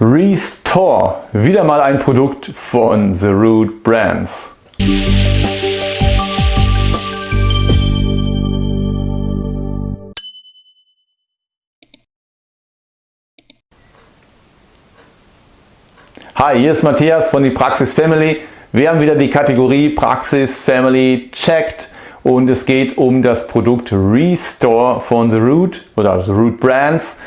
Restore, wieder mal ein Produkt von The Root Brands. Hi, hier ist Matthias von die Praxis Family. Wir haben wieder die Kategorie Praxis Family checked und es geht um das Produkt Restore von The Root oder The Root Brands.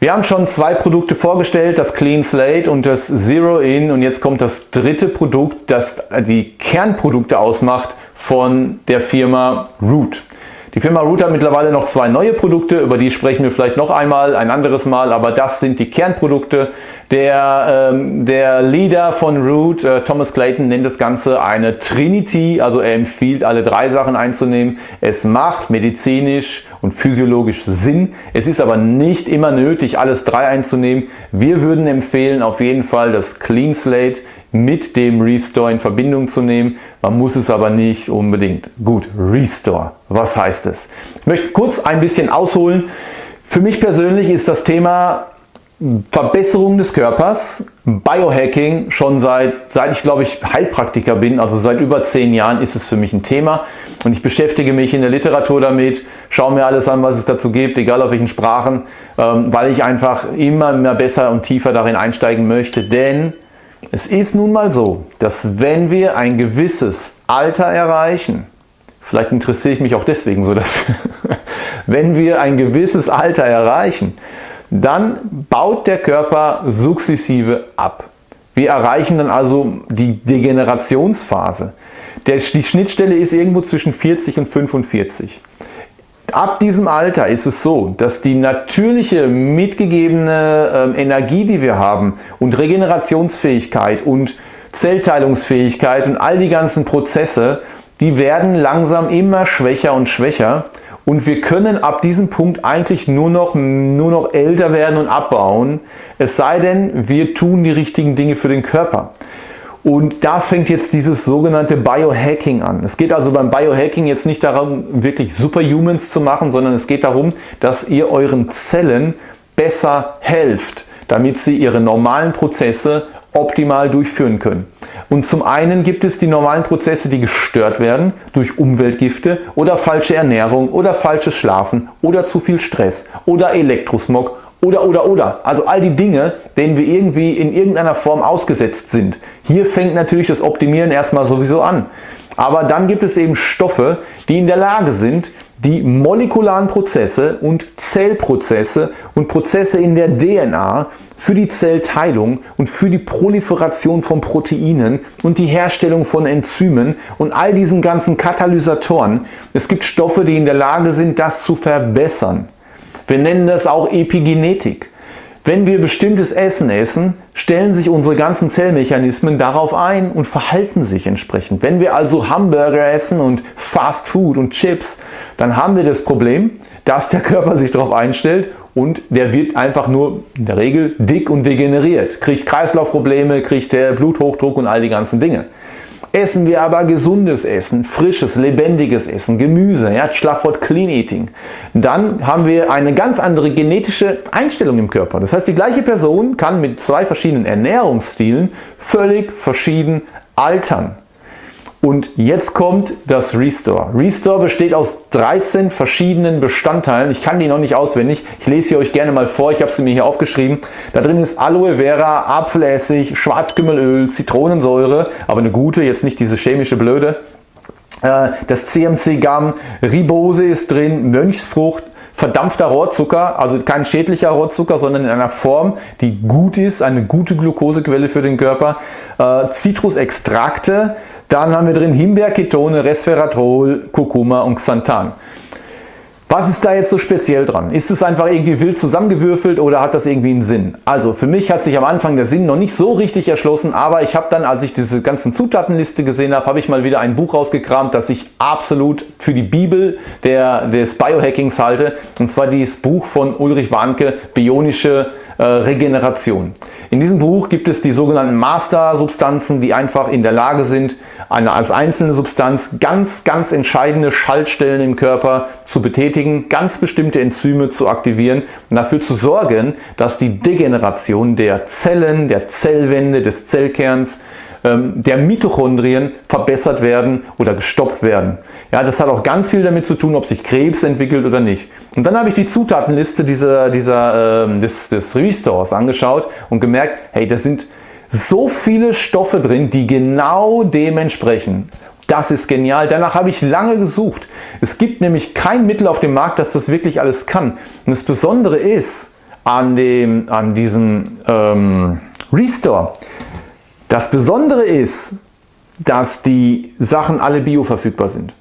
Wir haben schon zwei Produkte vorgestellt, das Clean Slate und das Zero In und jetzt kommt das dritte Produkt, das die Kernprodukte ausmacht von der Firma Root. Die Firma Root hat mittlerweile noch zwei neue Produkte, über die sprechen wir vielleicht noch einmal, ein anderes Mal, aber das sind die Kernprodukte. Der, ähm, der Leader von Root, äh, Thomas Clayton, nennt das Ganze eine Trinity, also er empfiehlt alle drei Sachen einzunehmen. Es macht medizinisch und physiologisch Sinn. Es ist aber nicht immer nötig, alles drei einzunehmen. Wir würden empfehlen, auf jeden Fall das Clean Slate mit dem Restore in Verbindung zu nehmen. Man muss es aber nicht unbedingt. Gut, Restore, was heißt es? Ich möchte kurz ein bisschen ausholen. Für mich persönlich ist das Thema Verbesserung des Körpers, Biohacking schon seit, seit ich glaube ich Heilpraktiker bin, also seit über zehn Jahren ist es für mich ein Thema. Und ich beschäftige mich in der Literatur damit, schaue mir alles an, was es dazu gibt, egal auf welchen Sprachen, ähm, weil ich einfach immer mehr besser und tiefer darin einsteigen möchte, denn es ist nun mal so, dass wenn wir ein gewisses Alter erreichen, vielleicht interessiere ich mich auch deswegen so dafür, wenn wir ein gewisses Alter erreichen, dann baut der Körper sukzessive ab. Wir erreichen dann also die Degenerationsphase. die Schnittstelle ist irgendwo zwischen 40 und 45. Ab diesem Alter ist es so, dass die natürliche mitgegebene ähm, Energie, die wir haben und Regenerationsfähigkeit und Zellteilungsfähigkeit und all die ganzen Prozesse, die werden langsam immer schwächer und schwächer und wir können ab diesem Punkt eigentlich nur noch, nur noch älter werden und abbauen, es sei denn, wir tun die richtigen Dinge für den Körper. Und da fängt jetzt dieses sogenannte Biohacking an. Es geht also beim Biohacking jetzt nicht darum, wirklich Superhumans zu machen, sondern es geht darum, dass ihr euren Zellen besser helft, damit sie ihre normalen Prozesse optimal durchführen können. Und zum einen gibt es die normalen Prozesse, die gestört werden durch Umweltgifte oder falsche Ernährung oder falsches Schlafen oder zu viel Stress oder Elektrosmog oder, oder, oder. Also all die Dinge, denen wir irgendwie in irgendeiner Form ausgesetzt sind. Hier fängt natürlich das Optimieren erstmal sowieso an. Aber dann gibt es eben Stoffe, die in der Lage sind, die molekularen Prozesse und Zellprozesse und Prozesse in der DNA für die Zellteilung und für die Proliferation von Proteinen und die Herstellung von Enzymen und all diesen ganzen Katalysatoren. Es gibt Stoffe, die in der Lage sind, das zu verbessern. Wir nennen das auch Epigenetik. Wenn wir bestimmtes Essen essen, stellen sich unsere ganzen Zellmechanismen darauf ein und verhalten sich entsprechend. Wenn wir also Hamburger essen und Fast Food und Chips, dann haben wir das Problem, dass der Körper sich darauf einstellt und der wird einfach nur in der Regel dick und degeneriert, kriegt Kreislaufprobleme, kriegt der Bluthochdruck und all die ganzen Dinge. Essen wir aber gesundes Essen, frisches, lebendiges Essen, Gemüse, ja, Schlagwort Clean Eating, dann haben wir eine ganz andere genetische Einstellung im Körper. Das heißt, die gleiche Person kann mit zwei verschiedenen Ernährungsstilen völlig verschieden altern. Und jetzt kommt das Restore. Restore besteht aus 13 verschiedenen Bestandteilen. Ich kann die noch nicht auswendig. Ich lese sie euch gerne mal vor. Ich habe sie mir hier aufgeschrieben. Da drin ist Aloe Vera, Apfelessig, Schwarzkümmelöl, Zitronensäure, aber eine gute, jetzt nicht diese chemische Blöde. Äh, das CMC-Gamm, Ribose ist drin, Mönchsfrucht, verdampfter Rohrzucker, also kein schädlicher Rohrzucker, sondern in einer Form, die gut ist, eine gute Glukosequelle für den Körper. Äh, Zitrusextrakte, dann haben wir drin Himbeerketone, Resveratrol, Kurkuma und Xanthan. Was ist da jetzt so speziell dran? Ist es einfach irgendwie wild zusammengewürfelt oder hat das irgendwie einen Sinn? Also für mich hat sich am Anfang der Sinn noch nicht so richtig erschlossen, aber ich habe dann, als ich diese ganzen Zutatenliste gesehen habe, habe ich mal wieder ein Buch rausgekramt, das ich absolut für die Bibel der, des Biohackings halte. Und zwar dieses Buch von Ulrich Warnke, Bionische äh, Regeneration. In diesem Buch gibt es die sogenannten Master-Substanzen, die einfach in der Lage sind, eine als einzelne Substanz ganz, ganz entscheidende Schaltstellen im Körper zu betätigen beschleunigen, ganz bestimmte Enzyme zu aktivieren und dafür zu sorgen, dass die Degeneration der Zellen, der Zellwände, des Zellkerns, ähm, der Mitochondrien verbessert werden oder gestoppt werden. Ja, das hat auch ganz viel damit zu tun, ob sich Krebs entwickelt oder nicht. Und dann habe ich die Zutatenliste dieser, dieser, äh, des, des Restores angeschaut und gemerkt, hey, da sind so viele Stoffe drin, die genau dem entsprechen. Das ist genial. Danach habe ich lange gesucht. Es gibt nämlich kein Mittel auf dem Markt, das das wirklich alles kann. Und das Besondere ist an, dem, an diesem ähm, Restore, das Besondere ist, dass die Sachen alle bioverfügbar sind.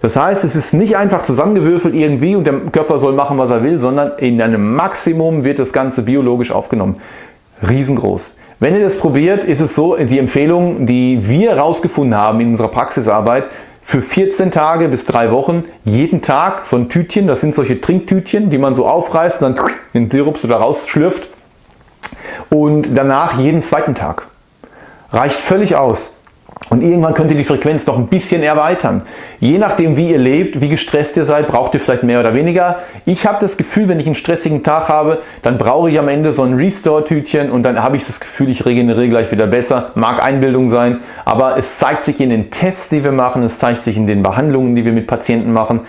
Das heißt, es ist nicht einfach zusammengewürfelt irgendwie und der Körper soll machen, was er will, sondern in einem Maximum wird das Ganze biologisch aufgenommen. Riesengroß. Wenn ihr das probiert, ist es so, die Empfehlung, die wir herausgefunden haben in unserer Praxisarbeit, für 14 Tage bis 3 Wochen jeden Tag so ein Tütchen, das sind solche Trinktütchen, die man so aufreißt und dann den Sirup so da rausschlürft und danach jeden zweiten Tag. Reicht völlig aus. Und irgendwann könnt ihr die Frequenz noch ein bisschen erweitern. Je nachdem wie ihr lebt, wie gestresst ihr seid, braucht ihr vielleicht mehr oder weniger. Ich habe das Gefühl, wenn ich einen stressigen Tag habe, dann brauche ich am Ende so ein Restore-Tütchen und dann habe ich das Gefühl, ich regeneriere gleich wieder besser. Mag Einbildung sein, aber es zeigt sich in den Tests, die wir machen, es zeigt sich in den Behandlungen, die wir mit Patienten machen.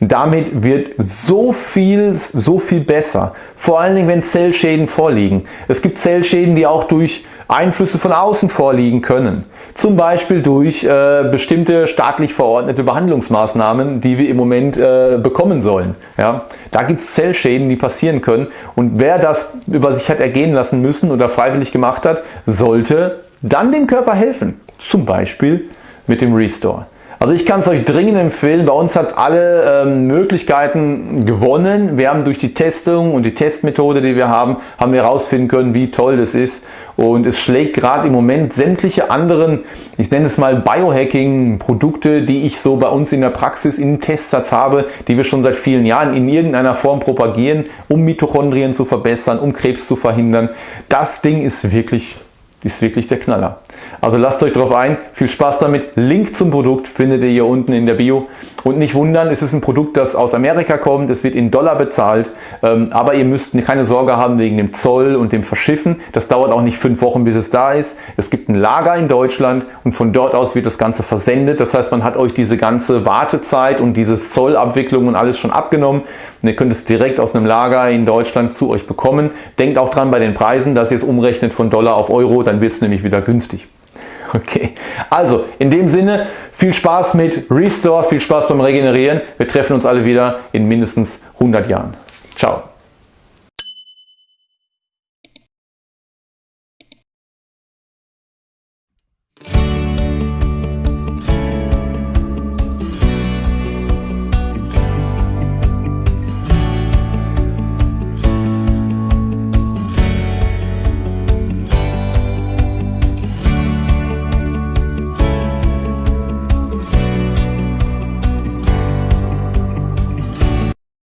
Damit wird so viel, so viel besser. Vor allen Dingen, wenn Zellschäden vorliegen. Es gibt Zellschäden, die auch durch Einflüsse von außen vorliegen können. Zum Beispiel durch äh, bestimmte staatlich verordnete Behandlungsmaßnahmen, die wir im Moment äh, bekommen sollen. Ja? Da gibt es Zellschäden, die passieren können und wer das über sich hat ergehen lassen müssen oder freiwillig gemacht hat, sollte dann dem Körper helfen. Zum Beispiel mit dem Restore. Also ich kann es euch dringend empfehlen. Bei uns hat es alle ähm, Möglichkeiten gewonnen. Wir haben durch die Testung und die Testmethode, die wir haben, haben wir herausfinden können, wie toll das ist. Und es schlägt gerade im Moment sämtliche anderen, ich nenne es mal Biohacking-Produkte, die ich so bei uns in der Praxis in Testsatz habe, die wir schon seit vielen Jahren in irgendeiner Form propagieren, um Mitochondrien zu verbessern, um Krebs zu verhindern. Das Ding ist wirklich ist wirklich der Knaller. Also lasst euch darauf ein, viel Spaß damit. Link zum Produkt findet ihr hier unten in der Bio. Und nicht wundern, es ist ein Produkt, das aus Amerika kommt, es wird in Dollar bezahlt, ähm, aber ihr müsst keine Sorge haben wegen dem Zoll und dem Verschiffen. Das dauert auch nicht fünf Wochen, bis es da ist. Es gibt ein Lager in Deutschland und von dort aus wird das Ganze versendet. Das heißt, man hat euch diese ganze Wartezeit und diese Zollabwicklung und alles schon abgenommen. Und ihr könnt es direkt aus einem Lager in Deutschland zu euch bekommen. Denkt auch dran bei den Preisen, dass ihr es umrechnet von Dollar auf Euro, dann wird es nämlich wieder günstig. Okay, also in dem Sinne viel Spaß mit Restore, viel Spaß beim Regenerieren. Wir treffen uns alle wieder in mindestens 100 Jahren. Ciao.